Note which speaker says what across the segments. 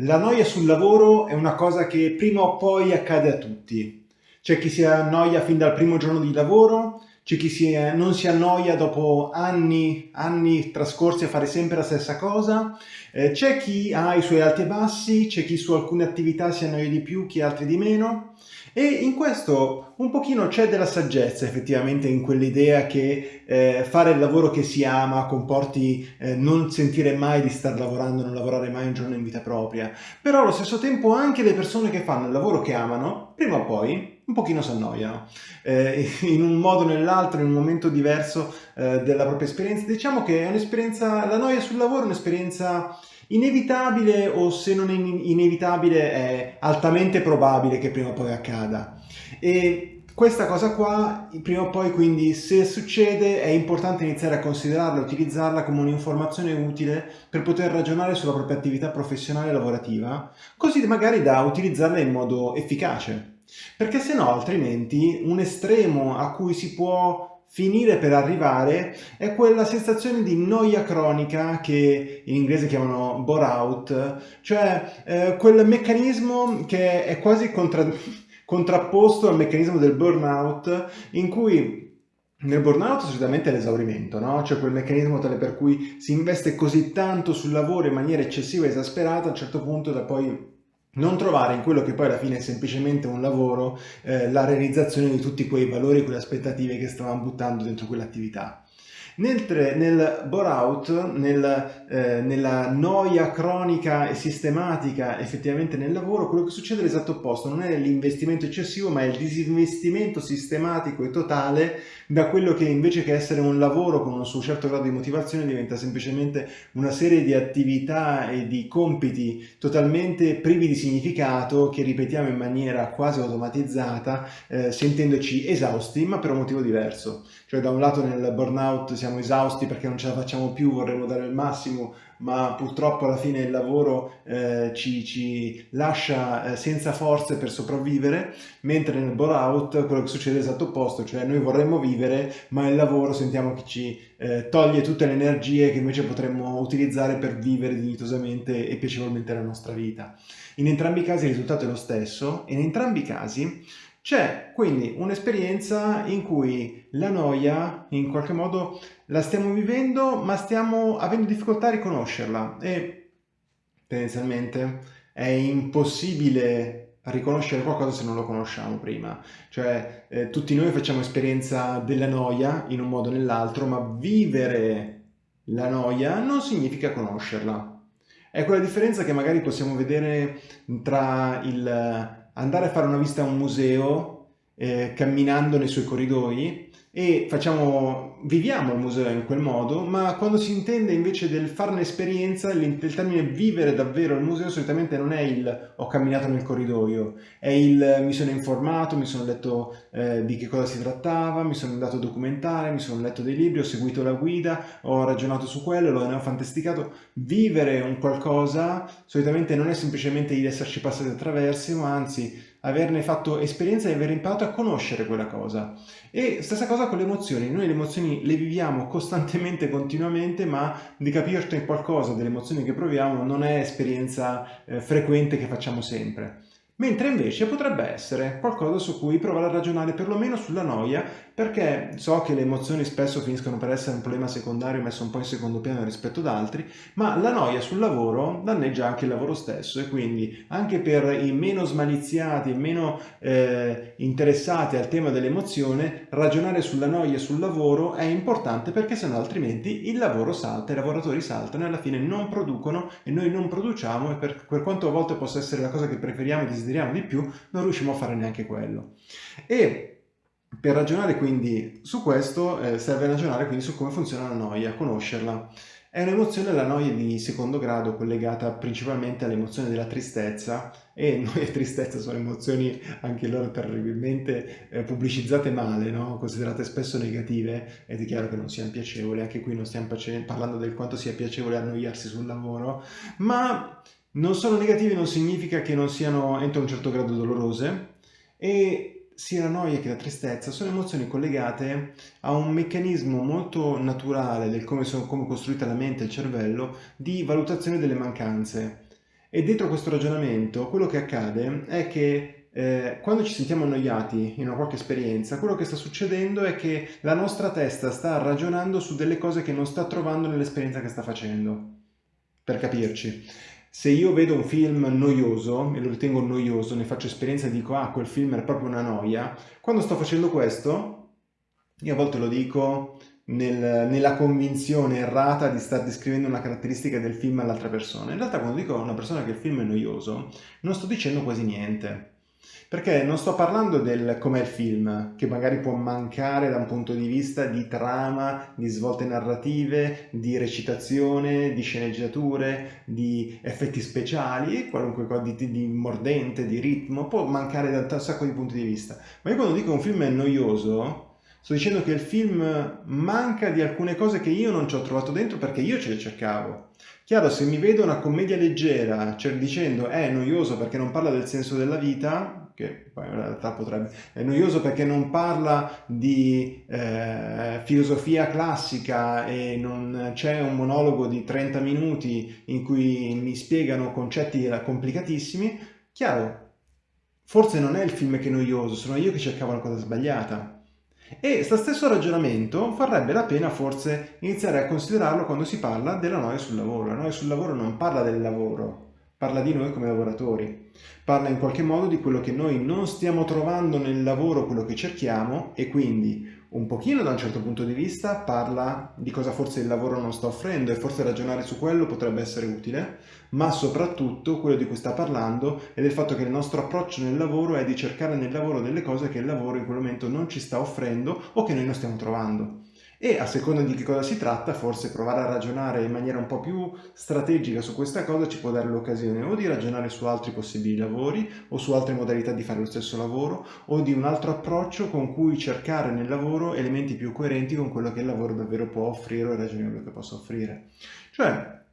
Speaker 1: La noia sul lavoro è una cosa che prima o poi accade a tutti. C'è chi si annoia fin dal primo giorno di lavoro, c'è chi si, non si annoia dopo anni, anni trascorsi a fare sempre la stessa cosa, eh, c'è chi ha i suoi alti e bassi, c'è chi su alcune attività si annoia di più, chi altri di meno. E in questo un pochino c'è della saggezza effettivamente in quell'idea che eh, fare il lavoro che si ama comporti eh, non sentire mai di star lavorando, non lavorare mai un giorno in vita propria. Però allo stesso tempo anche le persone che fanno il lavoro che amano, prima o poi un pochino si annoiano, eh, in un modo o nell'altro, in un momento diverso eh, della propria esperienza. Diciamo che è un'esperienza, la noia sul lavoro è un'esperienza Inevitabile o se non inevitabile è altamente probabile che prima o poi accada. E questa cosa qua, prima o poi quindi se succede è importante iniziare a considerarla, utilizzarla come un'informazione utile per poter ragionare sulla propria attività professionale e lavorativa, così magari da utilizzarla in modo efficace. Perché se no altrimenti un estremo a cui si può finire per arrivare è quella sensazione di noia cronica che in inglese chiamano bore out, cioè eh, quel meccanismo che è quasi contra contrapposto al meccanismo del burnout in cui nel burnout solitamente è l'esaurimento, no? Cioè quel meccanismo tale per cui si investe così tanto sul lavoro in maniera eccessiva e esasperata a un certo punto da poi non trovare in quello che poi alla fine è semplicemente un lavoro eh, la realizzazione di tutti quei valori, quelle aspettative che stavamo buttando dentro quell'attività. Mentre nel bore-out, nel, eh, nella noia cronica e sistematica effettivamente nel lavoro, quello che succede è l'esatto opposto, non è l'investimento eccessivo ma è il disinvestimento sistematico e totale da quello che invece che essere un lavoro con un suo certo grado di motivazione diventa semplicemente una serie di attività e di compiti totalmente privi di significato che ripetiamo in maniera quasi automatizzata eh, sentendoci esausti ma per un motivo diverso. Cioè da un lato nel burnout siamo esausti perché non ce la facciamo più, vorremmo dare il massimo, ma purtroppo alla fine il lavoro eh, ci, ci, lascia eh, senza forze per sopravvivere, mentre nel bore-out quello che succede è l'esatto opposto, cioè noi vorremmo vivere, ma il lavoro sentiamo che ci eh, toglie tutte le energie che invece potremmo utilizzare per vivere dignitosamente e piacevolmente la nostra vita. In entrambi i casi il risultato è lo stesso e in entrambi i casi c'è quindi un'esperienza in cui la noia in qualche modo la stiamo vivendo ma stiamo avendo difficoltà a riconoscerla e tendenzialmente è impossibile riconoscere qualcosa se non lo conosciamo prima. Cioè eh, tutti noi facciamo esperienza della noia in un modo o nell'altro ma vivere la noia non significa conoscerla. È quella differenza che magari possiamo vedere tra il andare a fare una visita a un museo eh, camminando nei suoi corridoi e facciamo, viviamo il museo in quel modo, ma quando si intende invece del fare un'esperienza, il, termine vivere davvero il museo solitamente non è il ho camminato nel corridoio, è il mi sono informato, mi sono letto eh, di che cosa si trattava, mi sono andato a documentare, mi sono letto dei libri, ho seguito la guida, ho ragionato su quello, lo ho fantasticato. Vivere un qualcosa solitamente non è semplicemente il esserci passati attraverso, ma anzi averne fatto esperienza e aver imparato a conoscere quella cosa. E stessa cosa con le emozioni, noi le emozioni le viviamo costantemente, continuamente, ma di capirci qualcosa delle emozioni che proviamo non è esperienza eh, frequente che facciamo sempre mentre invece potrebbe essere qualcosa su cui provare a ragionare perlomeno sulla noia, perché so che le emozioni spesso finiscono per essere un problema secondario messo un po' in secondo piano rispetto ad altri, ma la noia sul lavoro danneggia anche il lavoro stesso e quindi anche per i meno smaliziati e meno eh, interessati al tema dell'emozione, ragionare sulla noia sul lavoro è importante perché sennò altrimenti il lavoro salta, i lavoratori saltano e alla fine non producono e noi non produciamo e per, per quanto a volte possa essere la cosa che preferiamo e desideriamo di più, non riusciamo a fare neanche quello. E per ragionare quindi su questo eh, serve ragionare quindi su come funziona la noia, conoscerla. È un'emozione, la noia di secondo grado, collegata principalmente all'emozione della tristezza e noia e tristezza sono emozioni anche loro terribilmente eh, pubblicizzate male, no? considerate spesso negative ed è chiaro che non siano piacevoli, anche qui non stiamo parlando del quanto sia piacevole annoiarsi sul lavoro, ma non sono negativi non significa che non siano entro un certo grado dolorose e sia la noia che la tristezza sono emozioni collegate a un meccanismo molto naturale del come, sono, come costruita la mente e il cervello di valutazione delle mancanze E dentro questo ragionamento quello che accade è che eh, quando ci sentiamo annoiati in una qualche esperienza, quello che sta succedendo è che la nostra testa sta ragionando su delle cose che non sta trovando nell'esperienza che sta facendo. Per capirci, se io vedo un film noioso, e lo ritengo noioso, ne faccio esperienza e dico ah quel film è proprio una noia, quando sto facendo questo, io a volte lo dico nel, nella convinzione errata di star descrivendo una caratteristica del film all'altra persona. In realtà quando dico a una persona che il film è noioso, non sto dicendo quasi niente. Perché non sto parlando del com'è il film, che magari può mancare da un punto di vista di trama, di svolte narrative, di recitazione, di sceneggiature, di effetti speciali, qualunque cosa di, di mordente, di ritmo, può mancare da un sacco di punti di vista. Ma io quando dico un film è noioso, Sto dicendo che il film manca di alcune cose che io non ci ho trovato dentro perché io ce le cercavo. Chiaro, se mi vedo una commedia leggera cioè dicendo è noioso perché non parla del senso della vita, che poi in realtà potrebbe, è noioso perché non parla di eh, filosofia classica e non c'è un monologo di 30 minuti in cui mi spiegano concetti complicatissimi, chiaro, forse non è il film che è noioso, sono io che cercavo la cosa sbagliata. E sto stesso ragionamento varrebbe la pena forse iniziare a considerarlo quando si parla della noia sul lavoro. La noia sul lavoro non parla del lavoro, parla di noi come lavoratori, parla in qualche modo di quello che noi non stiamo trovando nel lavoro, quello che cerchiamo e quindi un pochino da un certo punto di vista parla di cosa forse il lavoro non sta offrendo e forse ragionare su quello potrebbe essere utile, ma soprattutto quello di cui sta parlando è del fatto che il nostro approccio nel lavoro è di cercare nel lavoro delle cose che il lavoro in quel momento non ci sta offrendo o che noi non stiamo trovando e a seconda di che cosa si tratta forse provare a ragionare in maniera un po' più strategica su questa cosa ci può dare l'occasione o di ragionare su altri possibili lavori o su altre modalità di fare lo stesso lavoro o di un altro approccio con cui cercare nel lavoro elementi più coerenti con quello che il lavoro davvero può offrire o è ragionevole che possa offrire. Cioè,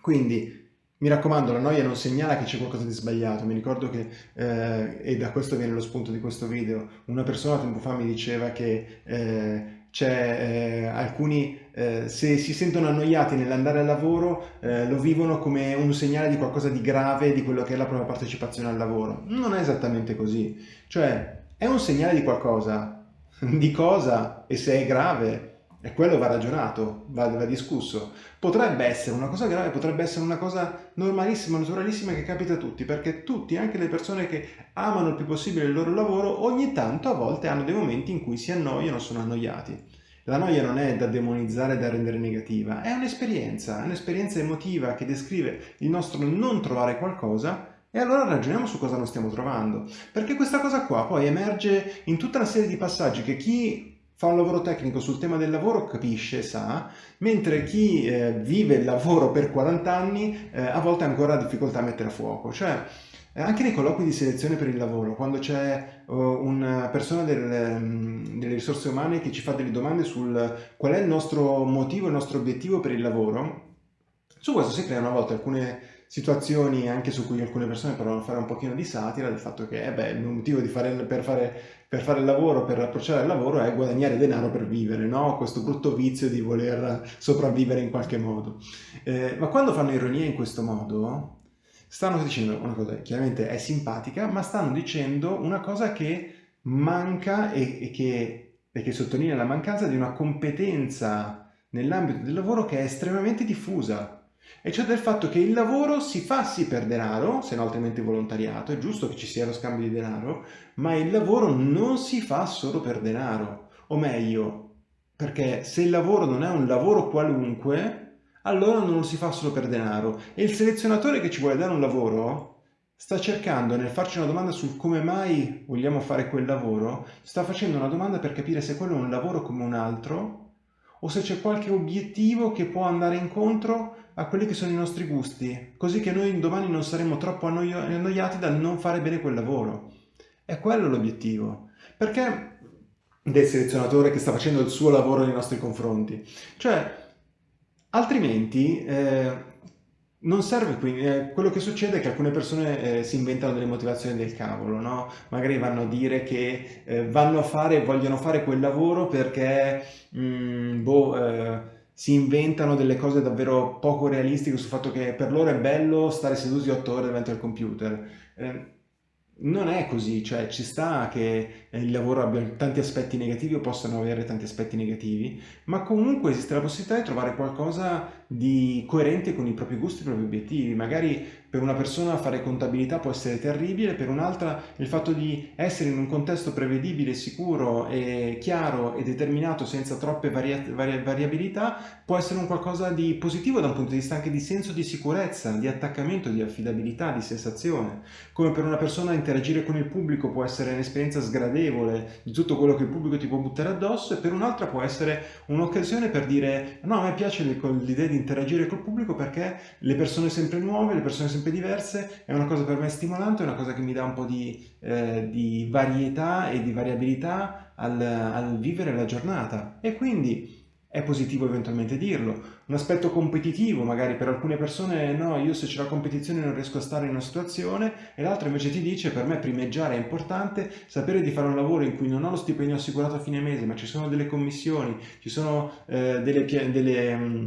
Speaker 1: quindi mi raccomando, la noia non segnala che c'è qualcosa di sbagliato. Mi ricordo che, eh, e da questo viene lo spunto di questo video, una persona tempo fa mi diceva che eh, eh, alcuni eh, se si sentono annoiati nell'andare al lavoro eh, lo vivono come un segnale di qualcosa di grave di quello che è la propria partecipazione al lavoro. Non è esattamente così, cioè è un segnale di qualcosa, di cosa? E se è grave e quello va ragionato, va, va, discusso. Potrebbe essere una cosa grave, potrebbe essere una cosa normalissima, naturalissima che capita a tutti, perché tutti, anche le persone che amano il più possibile il loro lavoro, ogni tanto a volte hanno dei momenti in cui si annoiano sono annoiati. La noia non è da demonizzare, da rendere negativa, è un'esperienza, è un'esperienza emotiva che descrive il nostro non trovare qualcosa e allora ragioniamo su cosa non stiamo trovando. Perché questa cosa qua poi emerge in tutta una serie di passaggi che chi fa un lavoro tecnico sul tema del lavoro capisce, sa, mentre chi eh, vive il lavoro per 40 anni eh, a volte ha ancora difficoltà a mettere a fuoco. Cioè, eh, anche nei colloqui di selezione per il lavoro, quando c'è uh, una persona del, um, delle risorse umane che ci fa delle domande sul qual è il nostro motivo, il nostro obiettivo per il lavoro, su questo si creano a volte alcune situazioni anche su cui alcune persone provano a fare un pochino di satira del fatto che eh beh, il motivo fare, per, fare, per, fare, il lavoro, per approcciare il lavoro è guadagnare denaro per vivere, no? questo brutto vizio di voler sopravvivere in qualche modo. Eh, ma quando fanno ironia in questo modo, stanno dicendo una cosa chiaramente è simpatica, ma stanno dicendo una cosa che manca e, e, che, e che sottolinea la mancanza di una competenza nell'ambito del lavoro che è estremamente diffusa e cioè del fatto che il lavoro si fa sì per denaro, se no altrimenti volontariato, è giusto che ci sia lo scambio di denaro, ma il lavoro non si fa solo per denaro, o meglio, perché se il lavoro non è un lavoro qualunque, allora non lo si fa solo per denaro. E il selezionatore che ci vuole dare un lavoro sta cercando nel farci una domanda sul come mai vogliamo fare quel lavoro, sta facendo una domanda per capire se quello è un lavoro come un altro o se c'è qualche obiettivo che può andare incontro a quelli che sono i nostri gusti, così che noi domani non saremo troppo annoiati dal non fare bene quel lavoro. È quello l'obiettivo. Perché del selezionatore che sta facendo il suo lavoro nei nostri confronti? Cioè, altrimenti eh, non serve qui, eh, quello che succede è che alcune persone eh, si inventano delle motivazioni del cavolo, no? Magari vanno a dire che eh, vanno a fare, vogliono fare quel lavoro perché, mh, mm, boh, eh, si inventano delle cose davvero poco realistiche sul fatto che per loro è bello stare seduti otto ore davanti al computer. Eh, non è così, cioè ci sta che il lavoro abbia tanti aspetti negativi o possano avere tanti aspetti negativi, ma comunque esiste la possibilità di trovare qualcosa di coerente con i propri gusti e i propri obiettivi. Magari per una persona fare contabilità può essere terribile, per un'altra il fatto di essere in un contesto prevedibile, sicuro e chiaro e determinato senza troppe varia varia variabilità può essere un qualcosa di positivo da un punto di vista anche di senso di sicurezza, di attaccamento, di affidabilità, di sensazione. Come per una persona interagire con il pubblico può essere un'esperienza sgradevole di tutto quello che il pubblico ti può buttare addosso e per un'altra può essere un'occasione per dire no, a me piace l'idea di interagire col pubblico perché le persone sempre nuove, le persone sempre diverse, è una cosa per me stimolante, è una cosa che mi dà un po' di, eh, di varietà e di variabilità al, al vivere la giornata e quindi è positivo eventualmente dirlo. Un aspetto competitivo, magari per alcune persone no, io se c'è la competizione non riesco a stare in una situazione e l'altra invece ti dice per me primeggiare è importante, sapere di fare un lavoro in cui non ho lo stipendio assicurato a fine mese ma ci sono delle commissioni, ci sono eh, delle, delle mm,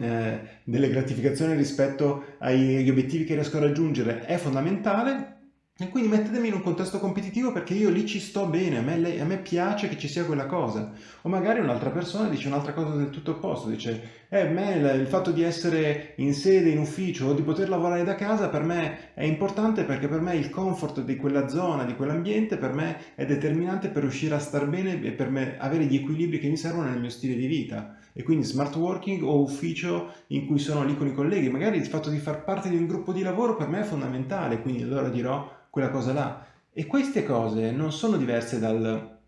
Speaker 1: eh, delle gratificazioni rispetto agli obiettivi che riesco a raggiungere è fondamentale e quindi mettetemi in un contesto competitivo perché io lì ci sto bene, a me, a me piace che ci sia quella cosa. O magari un'altra persona dice un'altra cosa del tutto opposto, dice eh, me il fatto di essere in sede, in ufficio o di poter lavorare da casa per me è importante perché per me il comfort di quella zona, di quell'ambiente, per me è determinante per riuscire a star bene e per avere gli equilibri che mi servono nel mio stile di vita. E quindi smart working o ufficio in cui sono lì con i colleghi, magari il fatto di far parte di un gruppo di lavoro per me è fondamentale, quindi allora dirò quella cosa là. E queste cose non sono diverse dal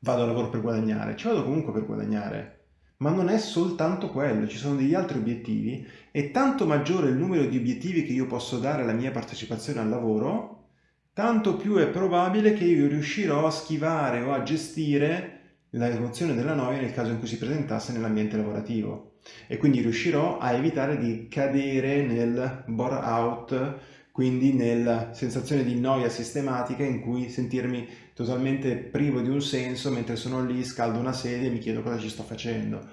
Speaker 1: vado a lavoro per guadagnare, ci vado comunque per guadagnare. Ma non è soltanto quello, ci sono degli altri obiettivi e tanto maggiore il numero di obiettivi che io posso dare alla mia partecipazione al lavoro, tanto più è probabile che io riuscirò a schivare o a gestire la emozione della noia nel caso in cui si presentasse nell'ambiente lavorativo e quindi riuscirò a evitare di cadere nel bore out quindi nella sensazione di noia sistematica in cui sentirmi totalmente privo di un senso mentre sono lì, scaldo una sedia e mi chiedo cosa ci sto facendo.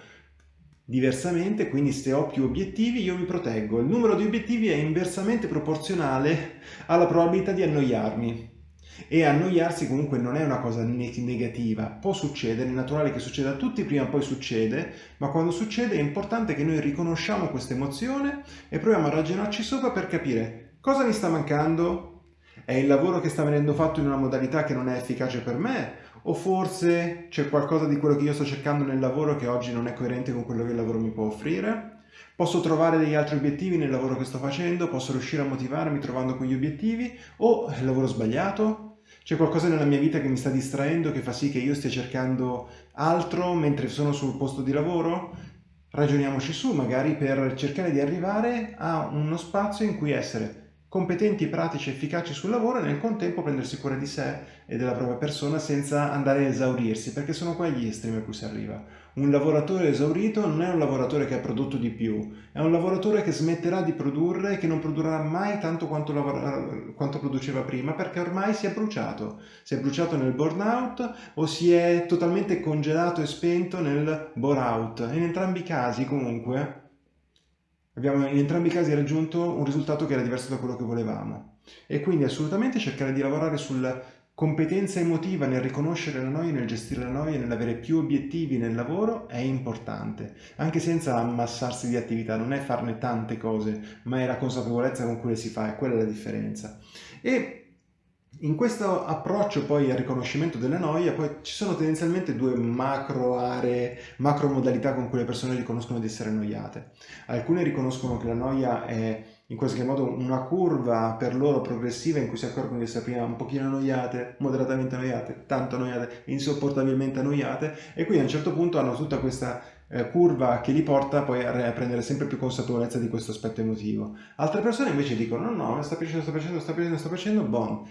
Speaker 1: Diversamente, quindi se ho più obiettivi io mi proteggo. Il numero di obiettivi è inversamente proporzionale alla probabilità di annoiarmi. E annoiarsi comunque non è una cosa negativa, può succedere, è naturale che succeda a tutti, prima o poi succede, ma quando succede è importante che noi riconosciamo questa emozione e proviamo a ragionarci sopra per capire Cosa mi sta mancando? È il lavoro che sta venendo fatto in una modalità che non è efficace per me? O forse c'è qualcosa di quello che io sto cercando nel lavoro che oggi non è coerente con quello che il lavoro mi può offrire? Posso trovare degli altri obiettivi nel lavoro che sto facendo? Posso riuscire a motivarmi trovando quegli obiettivi? O è il lavoro sbagliato? C'è qualcosa nella mia vita che mi sta distraendo, che fa sì che io stia cercando altro mentre sono sul posto di lavoro? Ragioniamoci su, magari per cercare di arrivare a uno spazio in cui essere competenti, pratici, efficaci sul lavoro e nel contempo prendersi cura di sé e della propria persona senza andare a esaurirsi, perché sono quegli estremi a cui si arriva. Un lavoratore esaurito non è un lavoratore che ha prodotto di più, è un lavoratore che smetterà di produrre e che non produrrà mai tanto quanto, quanto produceva prima perché ormai si è bruciato. Si è bruciato nel burnout o si è totalmente congelato e spento nel bore out. In entrambi i casi comunque Abbiamo in entrambi i casi raggiunto un risultato che era diverso da quello che volevamo e quindi assolutamente cercare di lavorare sulla competenza emotiva nel riconoscere la noia, nel gestire la noia, nell'avere più obiettivi nel lavoro è importante, anche senza ammassarsi di attività, non è farne tante cose, ma è la consapevolezza con cui le si fa, è quella la differenza. E in questo approccio poi al riconoscimento della noia poi ci sono tendenzialmente due macro aree, macro modalità con cui le persone riconoscono di essere annoiate. Alcune riconoscono che la noia è in qualche modo una curva per loro progressiva in cui si accorgono di essere prima un pochino annoiate, moderatamente annoiate, tanto annoiate, insopportabilmente annoiate e quindi a un certo punto hanno tutta questa eh, curva che li porta poi a, prendere sempre più consapevolezza di questo aspetto emotivo. Altre persone invece dicono no no, sta piacendo, sta piacendo, sta piacendo, sta piacendo, bon,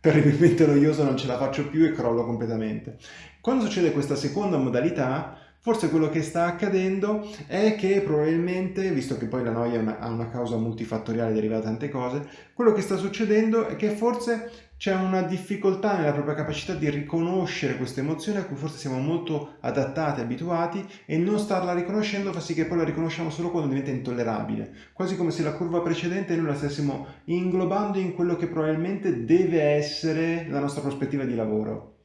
Speaker 1: terribilmente noioso, non ce la faccio più e crollo completamente. Quando succede questa seconda modalità, Forse quello che sta accadendo è che probabilmente, visto che poi la noia ha una causa multifattoriale derivata da tante cose, quello che sta succedendo è che forse c'è una difficoltà nella propria capacità di riconoscere questa emozione a cui forse siamo molto adattati, abituati e non starla riconoscendo fa sì che poi la riconosciamo solo quando diventa intollerabile, quasi come se la curva precedente noi la stessimo inglobando in quello che probabilmente deve essere la nostra prospettiva di lavoro.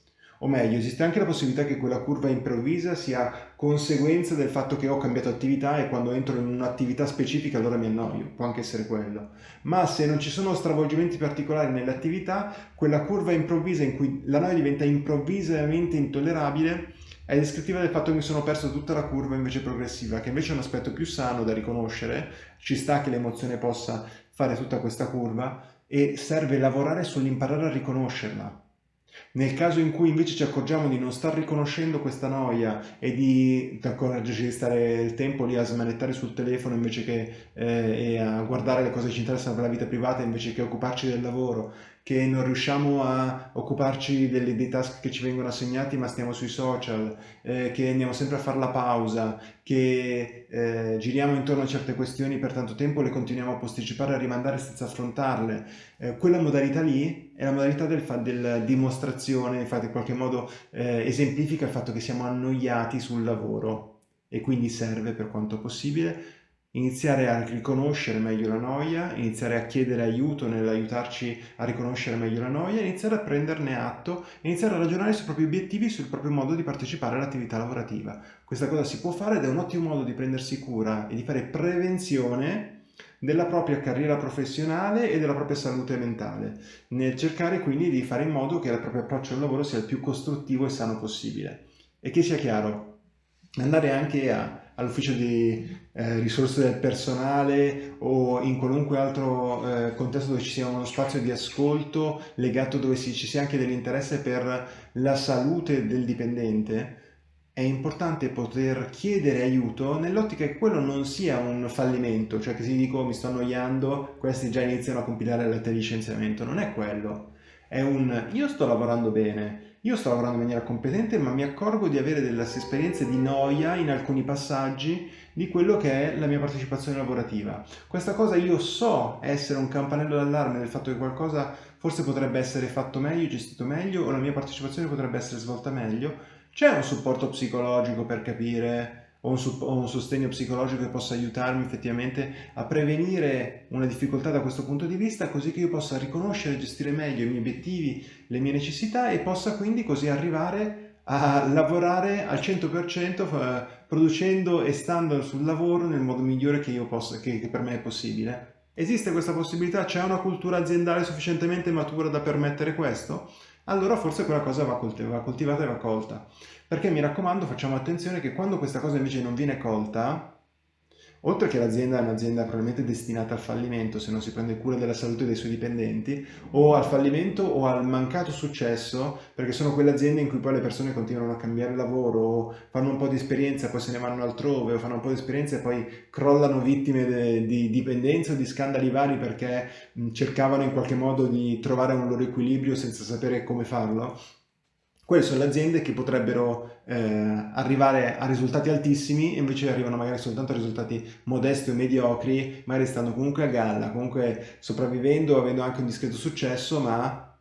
Speaker 1: O meglio, esiste anche la possibilità che quella curva improvvisa sia conseguenza del fatto che ho cambiato attività e quando entro in un'attività specifica allora mi annoio, può anche essere quello. Ma se non ci sono stravolgimenti particolari nell'attività, quella curva improvvisa in cui la noia diventa improvvisamente intollerabile è descrittiva del fatto che mi sono perso tutta la curva invece progressiva, che invece è un aspetto più sano da riconoscere, ci sta che l'emozione possa fare tutta questa curva e serve lavorare sull'imparare a riconoscerla nel caso in cui invece ci accorgiamo di non star riconoscendo questa noia e di accorgerci di stare il tempo lì a smanettare sul telefono invece che eh, a guardare le cose che ci interessano per la vita privata invece che occuparci del lavoro che non riusciamo a occuparci delle, dei task che ci vengono assegnati ma stiamo sui social, eh, che andiamo sempre a fare la pausa, che eh, giriamo intorno a certe questioni per tanto tempo, le continuiamo a posticipare, e a rimandare senza affrontarle. Eh, quella modalità lì è la modalità del, della dimostrazione, infatti in qualche modo eh, esemplifica il fatto che siamo annoiati sul lavoro e quindi serve per quanto possibile iniziare a riconoscere meglio la noia, iniziare a chiedere aiuto nell'aiutarci a riconoscere meglio la noia, iniziare a prenderne atto, iniziare a ragionare sui propri obiettivi, sul proprio modo di partecipare all'attività lavorativa. Questa cosa si può fare ed è un ottimo modo di prendersi cura e di fare prevenzione della propria carriera professionale e della propria salute mentale, nel cercare quindi di fare in modo che il proprio approccio al lavoro sia il più costruttivo e sano possibile. E che sia chiaro, andare anche a all'ufficio di eh, risorse del personale o in qualunque altro eh, contesto dove ci sia uno spazio di ascolto legato dove si, ci sia anche dell'interesse per la salute del dipendente, è importante poter chiedere aiuto nell'ottica che quello non sia un fallimento, cioè che si dico mi sto annoiando, questi già iniziano a compilare la lettera di licenziamento, non è quello, è un io sto lavorando bene, io sto lavorando in maniera competente, ma mi accorgo di avere delle esperienze di noia in alcuni passaggi di quello che è la mia partecipazione lavorativa. Questa cosa io so essere un campanello d'allarme del fatto che qualcosa forse potrebbe essere fatto meglio, gestito meglio, o la mia partecipazione potrebbe essere svolta meglio. C'è un supporto psicologico per capire o un, o un, sostegno psicologico che possa aiutarmi effettivamente a prevenire una difficoltà da questo punto di vista, così che io possa riconoscere e gestire meglio i miei obiettivi, le mie necessità e possa quindi così arrivare a lavorare al 100% eh, producendo e stando sul lavoro nel modo migliore che, io possa, che, che per me è possibile. Esiste questa possibilità? C'è una cultura aziendale sufficientemente matura da permettere questo? Allora forse quella cosa va, coltivata e va colta. Perché mi raccomando facciamo attenzione che quando questa cosa invece non viene colta, oltre che l'azienda è un'azienda probabilmente destinata al fallimento se non si prende cura della salute dei suoi dipendenti, o al fallimento o al mancato successo, perché sono quelle aziende in cui poi le persone continuano a cambiare lavoro, o fanno un po' di esperienza poi se ne vanno altrove, o fanno un po' di esperienza e poi crollano vittime di dipendenza o di scandali vari perché cercavano in qualche modo di trovare un loro equilibrio senza sapere come farlo. Quelle sono le aziende che potrebbero eh, arrivare a risultati altissimi e invece arrivano magari soltanto a risultati modesti o mediocri, magari stanno comunque a galla, comunque sopravvivendo, avendo anche un discreto successo, ma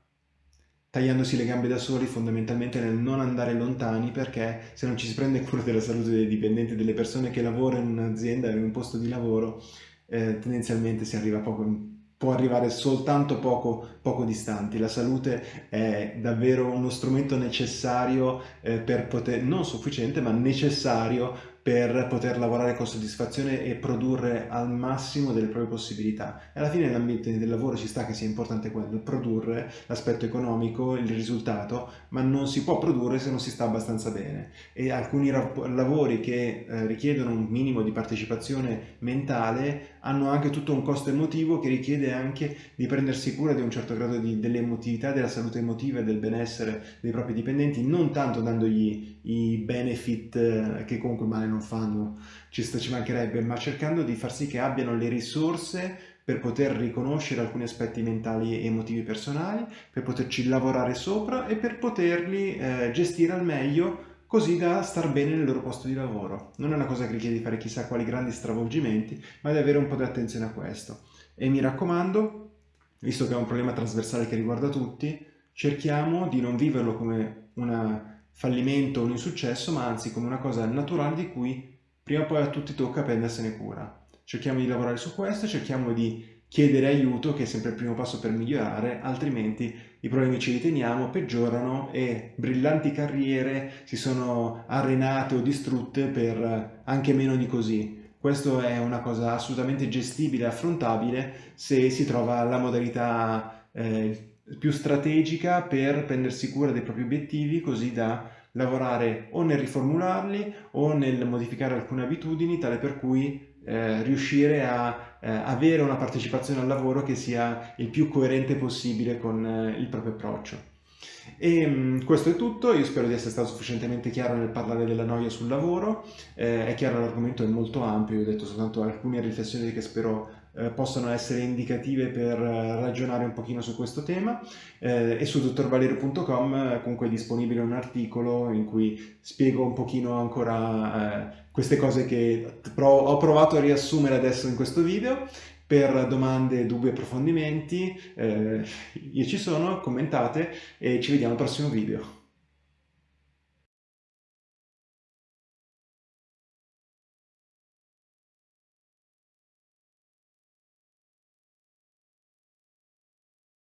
Speaker 1: tagliandosi le gambe da soli fondamentalmente nel non andare lontani perché se non ci si prende cura della salute dei dipendenti, delle persone che lavorano in un'azienda, in un posto di lavoro, eh, tendenzialmente si arriva poco può arrivare soltanto poco, poco distanti. La salute è davvero uno strumento necessario eh, per poter, non sufficiente, ma necessario per poter lavorare con soddisfazione e produrre al massimo delle proprie possibilità. E alla fine nell'ambiente del lavoro ci sta che sia importante quello, produrre l'aspetto economico, il risultato, ma non si può produrre se non si sta abbastanza bene. E alcuni lavori che eh, richiedono un minimo di partecipazione mentale hanno anche tutto un costo emotivo che richiede anche di prendersi cura di un certo grado dell'emotività, della salute emotiva e del benessere dei propri dipendenti, non tanto dandogli i benefit eh, che comunque male non fanno, ci, ci mancherebbe, ma cercando di far sì che abbiano le risorse per poter riconoscere alcuni aspetti mentali e emotivi personali, per poterci lavorare sopra e per poterli eh, gestire al meglio così da star bene nel loro posto di lavoro. Non è una cosa che richiede di fare chissà quali grandi stravolgimenti, ma di avere un po' di attenzione a questo. E mi raccomando, visto che è un problema trasversale che riguarda tutti, cerchiamo di non viverlo come un fallimento o un insuccesso, ma anzi come una cosa naturale di cui prima o poi a tutti tocca prendersene cura. Cerchiamo di lavorare su questo, cerchiamo di chiedere aiuto, che è sempre il primo passo per migliorare, altrimenti i problemi ci riteniamo, peggiorano e brillanti carriere si sono arenate o distrutte per anche meno di così. Questo è una cosa assolutamente gestibile affrontabile se si trova la modalità eh, più strategica per prendersi cura dei propri obiettivi così da lavorare o nel riformularli o nel modificare alcune abitudini tale per cui eh, riuscire a eh, avere una partecipazione al lavoro che sia il più coerente possibile con eh, il proprio approccio. E mm, questo è tutto, io spero di essere stato sufficientemente chiaro nel parlare della noia sul lavoro, eh, è chiaro l'argomento è molto ampio, io ho detto soltanto alcune riflessioni che spero eh, possano essere indicative per eh, ragionare un pochino su questo tema eh, e su dottorvalerio.com eh, comunque è disponibile un articolo in cui spiego un pochino ancora queste cose che ho provato a riassumere adesso in questo video per domande, dubbi approfondimenti, eh, io ci sono, commentate e ci vediamo al prossimo video.